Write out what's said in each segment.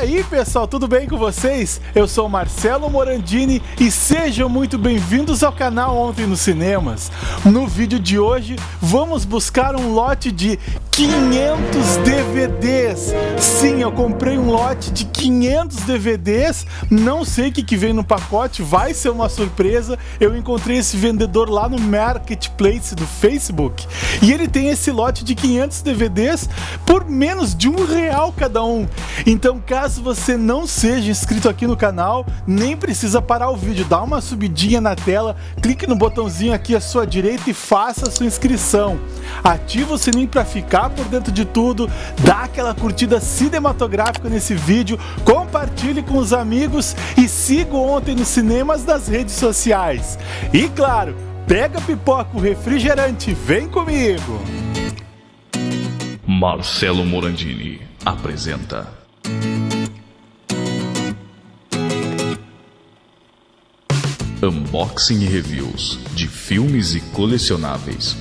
aí, pessoal, tudo bem com vocês? Eu sou Marcelo Morandini e sejam muito bem-vindos ao canal Ontem nos Cinemas. No vídeo de hoje, vamos buscar um lote de 500 DVDs. Sim, eu comprei um lote de 500 DVDs. Não sei o que, que vem no pacote, vai ser uma surpresa. Eu encontrei esse vendedor lá no Marketplace do Facebook e ele tem esse lote de 500 DVDs por menos de um real cada um. Então, caso você não seja inscrito aqui no canal, nem precisa parar o vídeo, dá uma subidinha na tela, clique no botãozinho aqui à sua direita e faça a sua inscrição. Ativa o sininho para ficar por dentro de tudo, dá aquela curtida cinematográfica nesse vídeo, compartilhe com os amigos e siga ontem nos cinemas das redes sociais. E claro, pega pipoca, o refrigerante, vem comigo! Marcelo Morandini apresenta. Unboxing e reviews de filmes e colecionáveis.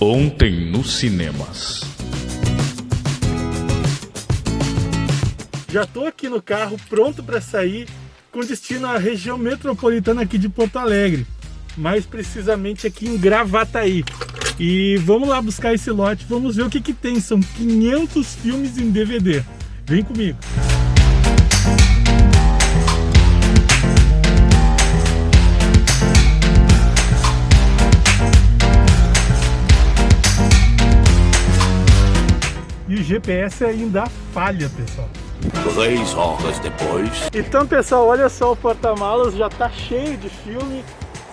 Ontem nos cinemas. Já tô aqui no carro pronto para sair com destino à região metropolitana aqui de Porto Alegre, mais precisamente aqui em Gravataí. E vamos lá buscar esse lote, vamos ver o que que tem, são 500 filmes em DVD. Vem comigo. GPS ainda falha, pessoal. Três horas depois. Então, pessoal, olha só o porta-malas, já tá cheio de filme.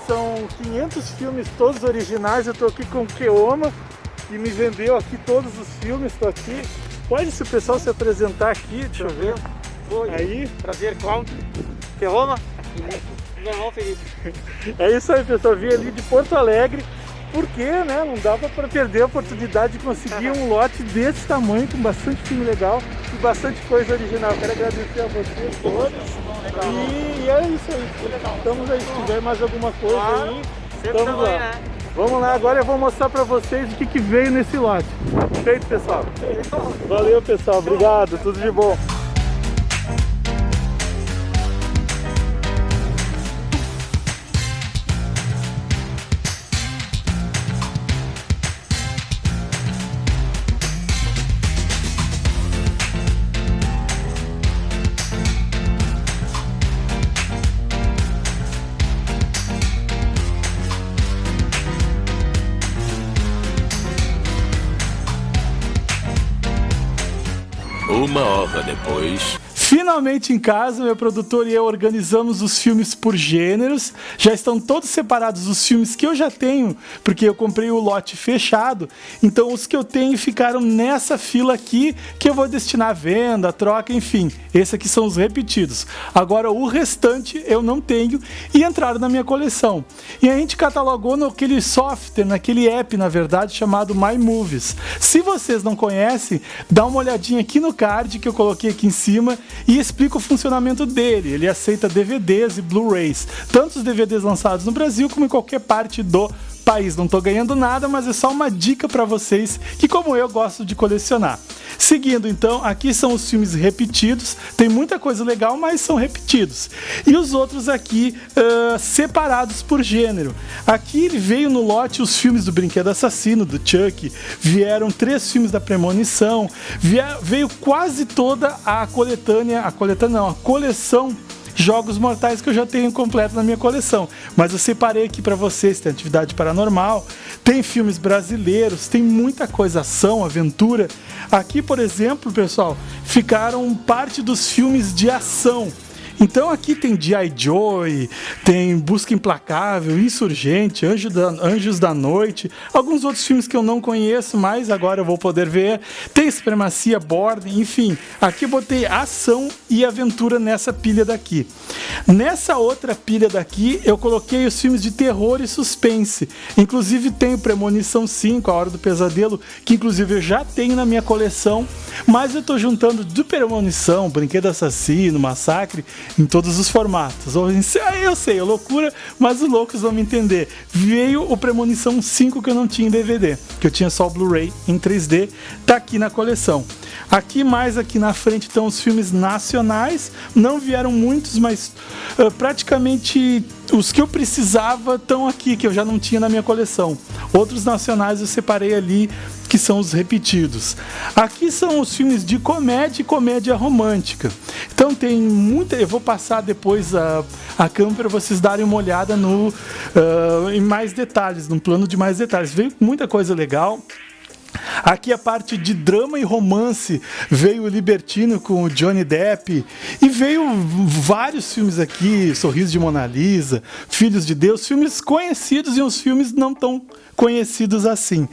São 500 filmes todos originais. Eu tô aqui com o Keoma, que me vendeu aqui todos os filmes. Tô aqui. Pode se o pessoal se apresentar aqui, deixa eu ver. Oi, Aí. prazer, Cláudio. Ferroma? Meu irmão Felipe. É isso aí, pessoal. Vim ali de Porto Alegre. Porque, né, não dava para perder a oportunidade de conseguir um lote desse tamanho, com bastante filme legal e bastante coisa original. Quero agradecer a vocês todos. E, e é isso aí. Estamos aí. Se tiver mais alguma coisa Claro, aí, estamos lá. né? Vamos lá, agora eu vou mostrar para vocês o que, que veio nesse lote. Feito, pessoal. Valeu, pessoal. Obrigado. Tudo de bom. Depois. Finalmente em casa, meu produtor e eu organizamos os filmes por gêneros. Já estão todos separados os filmes que eu já tenho, porque eu comprei o lote fechado. Então os que eu tenho ficaram nessa fila aqui, que eu vou destinar à venda, troca, enfim. Esses aqui são os repetidos. Agora o restante eu não tenho e entraram na minha coleção. E a gente catalogou naquele software, naquele app, na verdade, chamado My Movies. Se vocês não conhecem, dá uma olhadinha aqui no card que eu coloquei aqui em cima e explica o funcionamento dele. Ele aceita DVDs e Blu-rays, tanto os DVDs lançados no Brasil como em qualquer parte do país. Não estou ganhando nada, mas é só uma dica para vocês que, como eu, gosto de colecionar. Seguindo, então, aqui são os filmes repetidos. Tem muita coisa legal, mas são repetidos. E os outros aqui uh, separados por gênero. Aqui ele veio no lote os filmes do Brinquedo Assassino, do Chuck. Vieram três filmes da Premonição. Veio quase toda a coletânea, a coletânea não, a coleção jogos mortais que eu já tenho completo na minha coleção. Mas eu separei aqui para vocês, tem atividade paranormal, tem filmes brasileiros, tem muita coisa ação, aventura. Aqui, por exemplo, pessoal, ficaram parte dos filmes de ação. Então aqui tem G.I. Joy, tem Busca Implacável, Insurgente, Anjo da- Anjos da Noite, alguns outros filmes que eu não conheço, mas agora eu vou poder ver. Tem Supremacia Born, enfim. Aqui eu botei ação e aventura nessa pilha daqui. Nessa outra pilha daqui eu coloquei os filmes de terror e suspense. Inclusive tem Premonição 5, A Hora do Pesadelo, que inclusive eu já tenho na minha coleção, mas eu tô juntando do Premonição, Brinquedo Assassino, Massacre em todos os formatos. Ou em, ah, eu sei, é loucura, mas os loucos vão me entender. Veio o Premonição 5 que eu não tinha em DVD, que eu tinha só o Blu-ray em 3D, tá aqui na coleção. Aqui mais aqui na frente estão os filmes nacionais, não vieram muitos, mas uh, praticamente os que eu precisava estão aqui, que eu já não tinha na minha coleção. Outros nacionais eu separei ali que são os repetidos. Aqui são os filmes de comédia e comédia romântica. Então tem muita. Eu vou passar depois a, a câmera para vocês darem uma olhada no, uh, em mais detalhes, num plano de mais detalhes. Veio muita coisa legal. Aqui a parte de drama e romance veio o Libertino com o Johnny Depp e veio vários filmes aqui, Sorriso de Mona Lisa, Filhos de Deus, filmes conhecidos e uns filmes não tão conhecidos assim.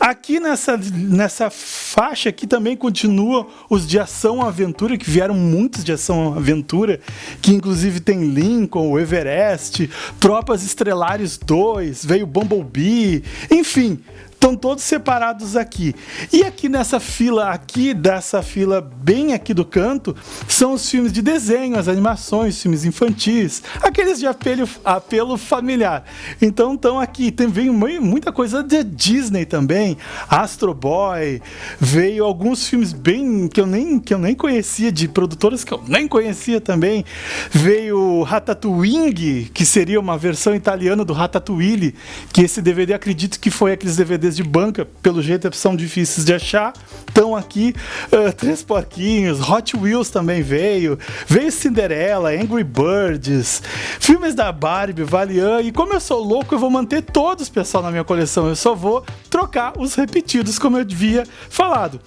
Aqui nessa, nessa faixa aqui também continua os de ação aventura, que vieram muitos de ação aventura, que inclusive tem Lincoln, o Everest, Tropas Estrelares 2, veio Bumblebee, enfim, estão todos separados aqui. E aqui nessa fila aqui, dessa fila bem aqui do canto, são os filmes de desenho, as animações, filmes infantis, aqueles de apelo, apelo familiar. Então estão aqui, tem veio muita coisa de Disney também, Astro Boy, veio alguns filmes bem que eu nem que eu nem conhecia de produtoras que eu nem conhecia também. Veio Ratatouille, que seria uma versão italiana do Ratatouille, que esse DVD acredito que foi aqueles DVDs de banca, pelo jeito são difíceis de achar. Estão aqui uh, Três Porquinhos, Hot Wheels também veio, veio Cinderela, Angry Birds, filmes da Barbie, Valiant. E como eu sou louco, eu vou manter todos, pessoal, na minha coleção. Eu só vou trocar os repetidos, como eu havia falado.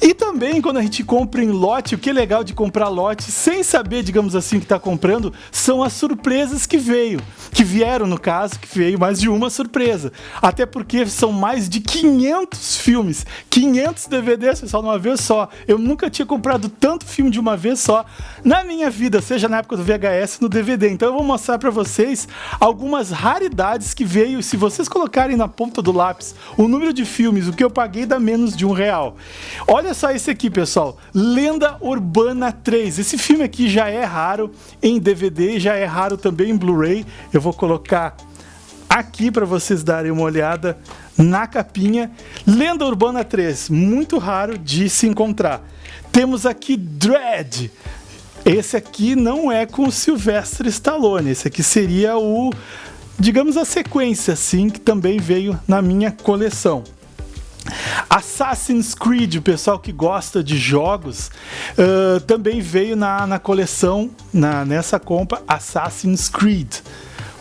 E também, quando a gente compra em lote, o que é legal de comprar lote sem saber, digamos assim, que está comprando, são as surpresas que veio, que vieram no caso, que veio mais de uma surpresa. Até porque são mais mais de 500 filmes, 500 DVDs, pessoal, de uma vez só. Eu nunca tinha comprado tanto filme de uma vez só na minha vida, seja na época do VHS no DVD. Então eu vou mostrar para vocês algumas raridades que veio. Se vocês colocarem na ponta do lápis o número de filmes, o que eu paguei dá menos de um real. Olha só esse aqui, pessoal. Lenda Urbana 3. Esse filme aqui já é raro em DVD, já é raro também em Blu-ray. Eu vou colocar aqui para vocês darem uma olhada na capinha. Lenda Urbana 3, muito raro de se encontrar. Temos aqui Dread. Esse aqui não é com o Sylvester Stallone, esse aqui seria o, digamos, a sequência, assim, que também veio na minha coleção. Assassin's Creed, o pessoal que gosta de jogos, uh, também veio na, na coleção, na, nessa compra, Assassin's Creed.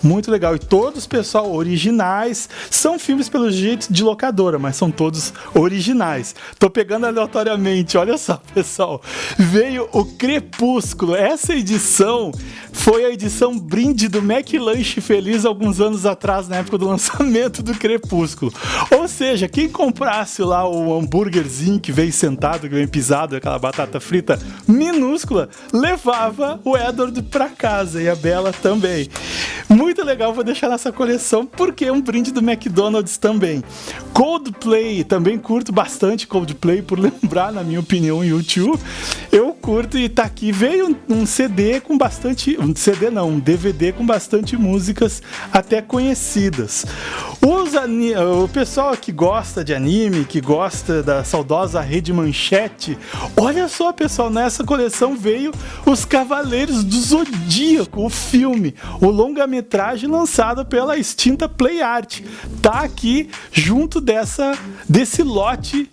Muito legal. E todos, pessoal, originais. São filmes, pelo jeito, de locadora, mas são todos originais. Tô pegando aleatoriamente, olha só, pessoal. Veio o Crepúsculo. Essa edição foi a edição brinde do McLanche Feliz alguns anos atrás, na época do lançamento do Crepúsculo. Ou seja, quem comprasse lá o hambúrguerzinho que veio sentado, que veio pisado, aquela batata frita minúscula, levava o Edward para casa e a Bela também. Muito muito legal, vou deixar nessa coleção porque é um brinde do McDonald's também. Coldplay, também curto bastante Coldplay, por lembrar, na minha opinião, YouTube. Eu curto e tá aqui. Veio um CD com bastante. Um CD não, um DVD com bastante músicas até conhecidas. Os o pessoal que gosta de anime, que gosta da saudosa Rede Manchete, olha só, pessoal, nessa coleção veio Os Cavaleiros do Zodíaco, o filme, o longa-metragem metragem lançada pela extinta Play Art. Tá aqui junto dessa desse lote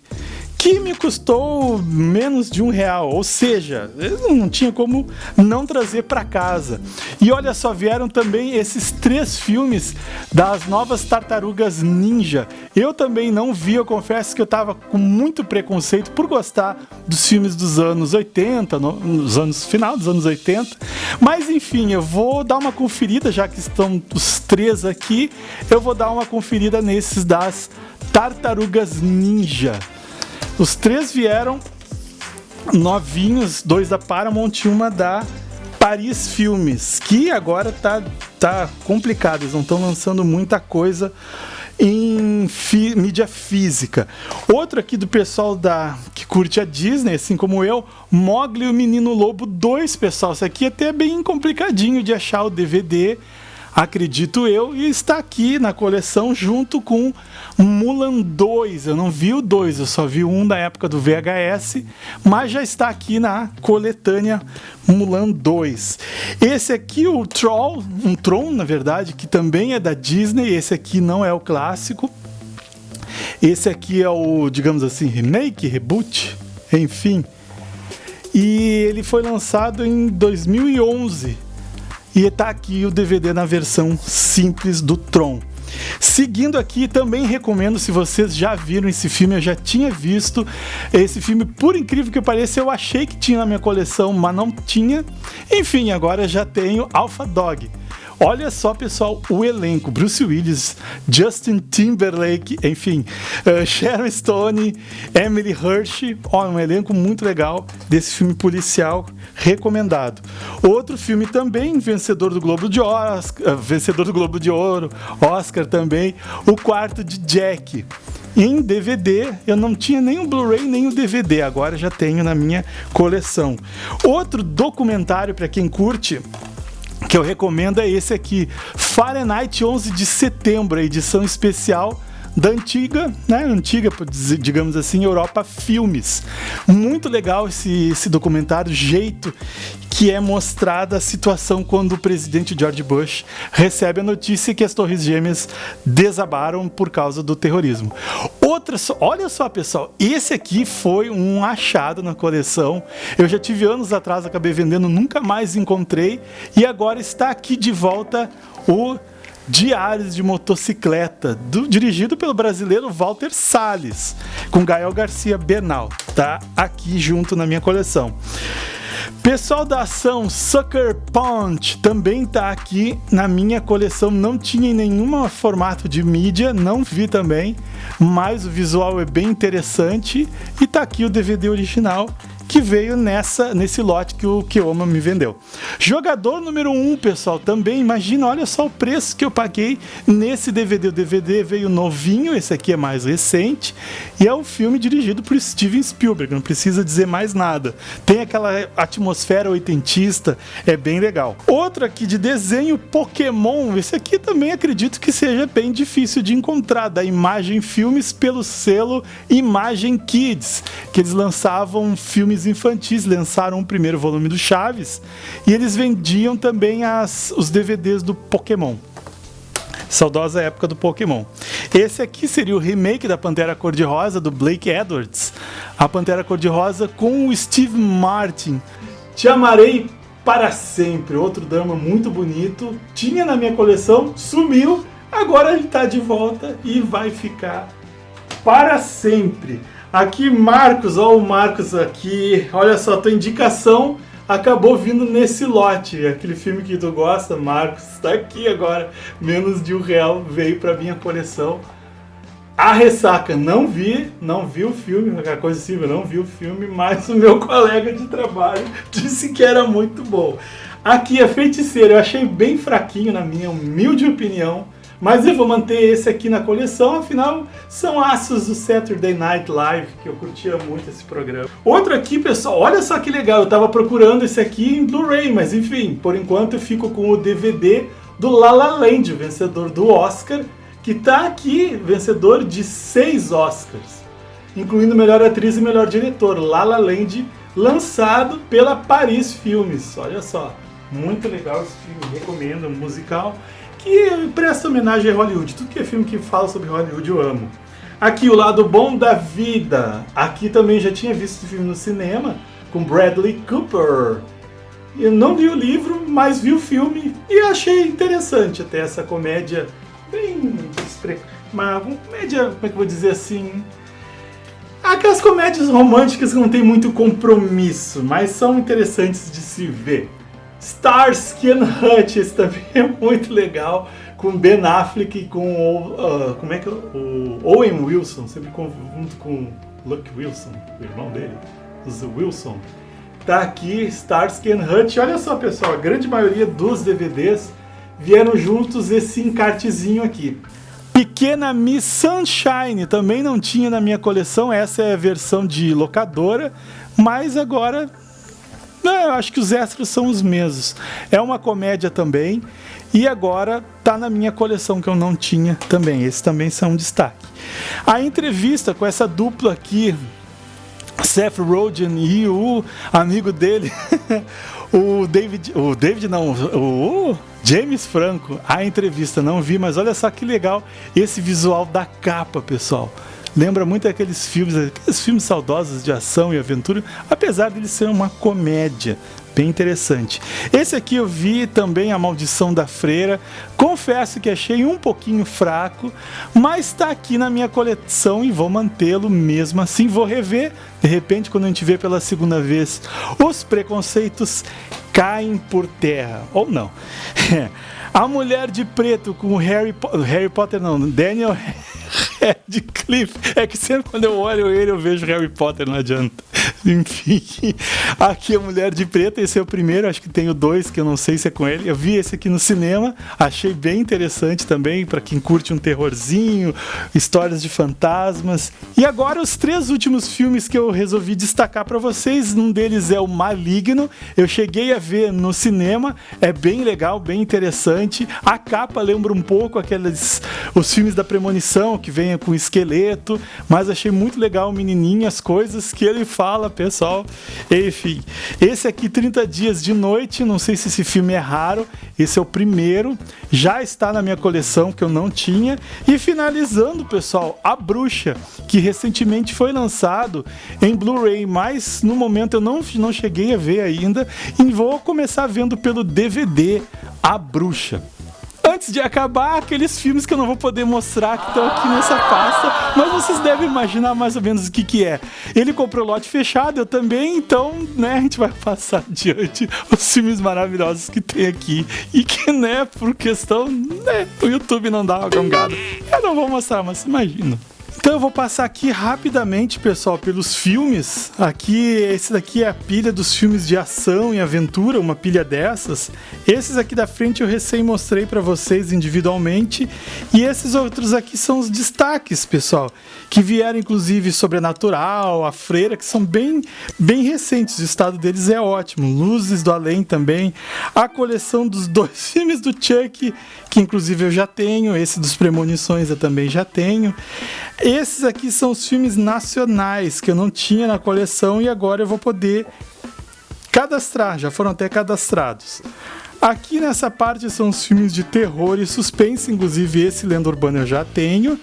que me custou menos de um real, ou seja, não tinha como não trazer para casa. E olha só, vieram também esses três filmes das novas Tartarugas Ninja. Eu também não vi, eu confesso que eu tava com muito preconceito por gostar dos filmes dos anos 80, nos anos final dos anos 80. Mas enfim, eu vou dar uma conferida, já que estão os três aqui, eu vou dar uma conferida nesses das Tartarugas Ninja. Os três vieram novinhos, dois da Paramount e uma da Paris Filmes, que agora tá, tá complicado, eles não estão lançando muita coisa em fi, mídia física. Outro aqui do pessoal da que curte a Disney, assim como eu, Mogli e o Menino Lobo 2, pessoal. Isso aqui é até bem complicadinho de achar o DVD acredito eu, e está aqui na coleção junto com Mulan 2. Eu não vi o 2, eu só vi um da época do VHS, mas já está aqui na coletânea Mulan 2. Esse aqui, o Troll, um Tron, na verdade, que também é da Disney, esse aqui não é o clássico. Esse aqui é o, digamos assim, remake, reboot, enfim. E ele foi lançado em 2011 e está aqui o DVD na versão simples do Tron. Seguindo aqui, também recomendo, se vocês já viram esse filme, eu já tinha visto esse filme, por incrível que pareça, eu achei que tinha na minha coleção, mas não tinha. Enfim, agora já tenho Alpha Dog. Olha só, pessoal, o elenco: Bruce Willis, Justin Timberlake, enfim, uh, Sharon Stone, Emily Hirsch. Ó, um elenco muito legal desse filme policial recomendado. Outro filme também vencedor do Globo de Oscar, uh, vencedor do Globo de Ouro, Oscar também, O Quarto de Jack em DVD. Eu não tinha nem o Blu-ray nem o DVD, agora já tenho na minha coleção. Outro documentário para quem curte que eu recomendo é esse aqui, Fahrenheit 11 de setembro, edição especial da antiga, né, antiga, digamos assim, Europa Filmes. Muito legal esse, esse documentário, jeito que é mostrada a situação quando o presidente George Bush recebe a notícia que as Torres Gêmeas desabaram por causa do terrorismo. Outra, olha só pessoal, esse aqui foi um achado na coleção. Eu já tive anos atrás, acabei vendendo, nunca mais encontrei e agora está aqui de volta o Diários de Motocicleta, do, dirigido pelo brasileiro Walter Salles, com Gael Garcia Bernal. Tá aqui junto na minha coleção. Pessoal da ação Sucker Punch também tá aqui na minha coleção. Não tinha em nenhum formato de mídia, não vi também, mas o visual é bem interessante e tá aqui o DVD original que veio nessa nesse lote que o Kioma me vendeu. Jogador número 1, um, pessoal, também imagina, olha só o preço que eu paguei nesse DVD. O DVD veio novinho, esse aqui é mais recente, e é um filme dirigido por Steven Spielberg, não precisa dizer mais nada. Tem aquela atmosfera oitentista, é bem legal. Outro aqui de desenho, Pokémon, esse aqui também acredito que seja bem difícil de encontrar, da Imagem Filmes pelo selo Imagem Kids, que eles lançavam filmes infantis lançaram o primeiro volume do Chaves e eles vendiam também as, os DVDs do Pokémon. Saudosa época do Pokémon. Esse aqui seria o remake da Pantera Cor-de-Rosa do Blake Edwards. A Pantera Cor-de-Rosa com o Steve Martin. Te amarei para sempre. Outro drama muito bonito. Tinha na minha coleção, sumiu. Agora ele está de volta e vai ficar para sempre. Aqui, Marcos, ó, o Marcos aqui. Olha só, tua indicação acabou vindo nesse lote. Aquele filme que tu gosta, Marcos, está aqui agora. Menos de um real veio para minha coleção. A Ressaca, não vi, não vi o filme, qualquer coisa assim, eu não vi o filme, mas o meu colega de trabalho disse que era muito bom. Aqui é Feiticeiro, eu achei bem fraquinho na minha humilde opinião. Mas eu vou manter esse aqui na coleção, afinal são aços do Saturday Night Live, que eu curtia muito esse programa. Outro aqui, pessoal, olha só que legal, eu tava procurando esse aqui em Blu-ray, mas enfim, por enquanto eu fico com o DVD do La La Land, vencedor do Oscar, que tá aqui, vencedor de seis Oscars, incluindo melhor atriz e melhor diretor, La La Land, lançado pela Paris Filmes. Olha só, muito legal esse filme, recomendo, musical que presta homenagem a Hollywood. Tudo que é filme que fala sobre Hollywood eu amo. Aqui, o lado bom da vida. Aqui também já tinha visto esse filme no cinema, com Bradley Cooper. Eu não li o livro, mas vi o filme e achei interessante até essa comédia bem... Uma comédia, como é que eu vou dizer assim... Aquelas comédias românticas que não tem muito compromisso, mas são interessantes de se ver. Starsky and Hutch, esse também é muito legal, com Ben Affleck e com o, uh, como é que é? o Owen Wilson, sempre junto com Luke Wilson, o irmão dele, o Wilson. Tá aqui Starsky and Hutch. Olha só, pessoal, a grande maioria dos DVDs vieram juntos esse encartezinho aqui. Pequena Miss Sunshine, também não tinha na minha coleção, essa é a versão de locadora, mas agora não, eu acho que os extras são os mesmos. É uma comédia também. E agora tá na minha coleção que eu não tinha também. Esses também são um destaque. A entrevista com essa dupla aqui, Seth Rogen e o amigo dele, o David, o David não, o James Franco. A entrevista não vi, mas olha só que legal esse visual da capa, pessoal. Lembra muito aqueles filmes, aqueles filmes saudosos de ação e aventura, apesar de ele ser uma comédia bem interessante. Esse aqui eu vi também A Maldição da Freira. Confesso que achei um pouquinho fraco, mas está aqui na minha coleção e vou mantê-lo mesmo assim. Vou rever, de repente, quando a gente vê pela segunda vez, os preconceitos caem por terra. Ou não. A Mulher de Preto com Harry, Harry Potter, não, Daniel Radcliffe. É que sempre quando eu olho ele, eu vejo Harry Potter, não adianta. Enfim, aqui a Mulher de Preto, esse é o primeiro, acho que tenho dois que eu não sei se é com ele. Eu vi esse aqui no cinema, achei bem interessante também, para quem curte um terrorzinho, histórias de fantasmas. E agora os três últimos filmes que eu resolvi destacar para vocês, um deles é o Maligno, eu cheguei a ver no cinema, é bem legal, bem interessante. A capa lembra um pouco aqueles os filmes da premonição que vem com esqueleto, mas achei muito legal o menininho, as coisas que ele fala, pessoal. Enfim, esse aqui 30 dias de noite, não sei se esse filme é raro, esse é o primeiro, já está na minha coleção que eu não tinha. E finalizando, pessoal, A Bruxa, que recentemente foi lançado em Blu-ray, mas no momento eu não, não cheguei a ver ainda e vou começar vendo pelo DVD A Bruxa antes de acabar, aqueles filmes que eu não vou poder mostrar que estão aqui nessa pasta, mas vocês devem imaginar mais ou menos o que, que é. Ele comprou lote fechado, eu também, então, né, a gente vai passar adiante os filmes maravilhosos que tem aqui e que, né, por questão, né, o YouTube não dá uma gongada. Eu não vou mostrar, mas imagina. Então eu vou passar aqui rapidamente, pessoal, pelos filmes. Aqui, esse daqui é a pilha dos filmes de ação e aventura, uma pilha dessas. Esses aqui da frente eu recém mostrei para vocês individualmente. E esses outros aqui são os destaques, pessoal, que vieram inclusive Sobrenatural, A Freira, que são bem, bem recentes. O estado deles é ótimo. Luzes do Além também. A coleção dos dois filmes do Chuck, que inclusive eu já tenho. Esse dos Premonições eu também já tenho. Esses aqui são os filmes nacionais que eu não tinha na coleção e agora eu vou poder cadastrar, já foram até cadastrados. Aqui nessa parte são os filmes de terror e suspense, inclusive esse Lenda Urbana eu já tenho.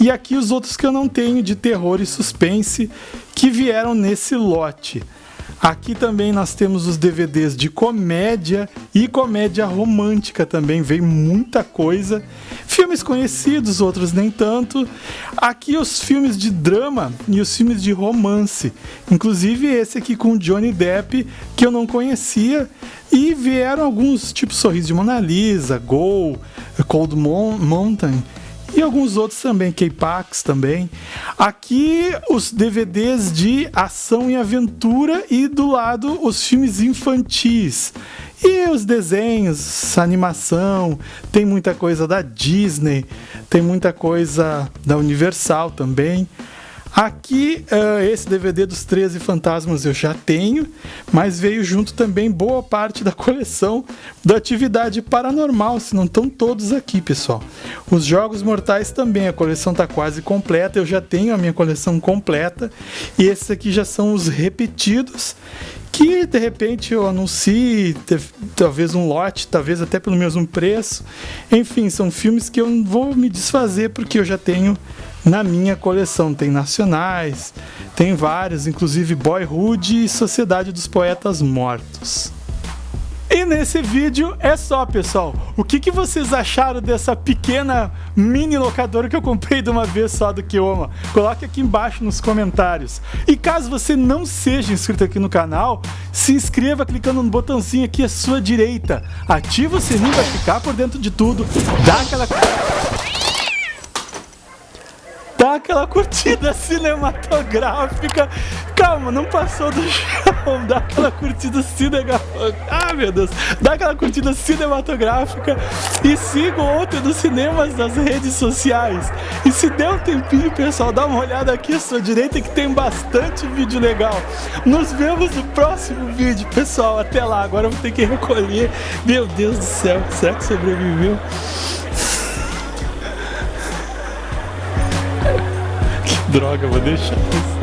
E aqui os outros que eu não tenho de terror e suspense que vieram nesse lote. Aqui também nós temos os DVDs de comédia e comédia romântica também, vem muita coisa. Filmes conhecidos, outros nem tanto. Aqui os filmes de drama e os filmes de romance. Inclusive esse aqui com Johnny Depp, que eu não conhecia. E vieram alguns, tipo Sorriso de Mona Lisa, Go, Cold Mountain e alguns outros também, K-Pax também. Aqui os DVDs de ação e aventura e do lado os filmes infantis. E os desenhos, animação, tem muita coisa da Disney, tem muita coisa da Universal também. Aqui, uh, esse DVD dos 13 Fantasmas eu já tenho, mas veio junto também boa parte da coleção da atividade paranormal, se não estão todos aqui, pessoal. Os Jogos Mortais também, a coleção está quase completa, eu já tenho a minha coleção completa, e esses aqui já são os repetidos que de repente eu anuncie talvez um lote, talvez até pelo mesmo preço. Enfim, são filmes que eu não vou me desfazer porque eu já tenho na minha coleção. Tem nacionais, tem vários, inclusive Boyhood e Sociedade dos Poetas Mortos. E nesse vídeo é só, pessoal. O que, que vocês acharam dessa pequena mini locadora que eu comprei de uma vez só do Kioma? Coloque aqui embaixo nos comentários. E caso você não seja inscrito aqui no canal, se inscreva clicando no botãozinho aqui à sua direita. Ativa o sininho para ficar por dentro de tudo. Dá aquela dá aquela curtida cinematográfica. Calma, não passou do chão. Dá aquela curtida cinematográfica. Ah, meu Deus. Dá aquela curtida cinematográfica. E siga o Ontem dos Cinemas nas redes sociais. E se der um tempinho, pessoal, dá uma olhada aqui à sua direita que tem bastante vídeo legal. Nos vemos no próximo vídeo, pessoal. Até lá. Agora eu vou ter que recolher. Meu Deus do céu. Será que sobreviveu? Droga, vou deixar.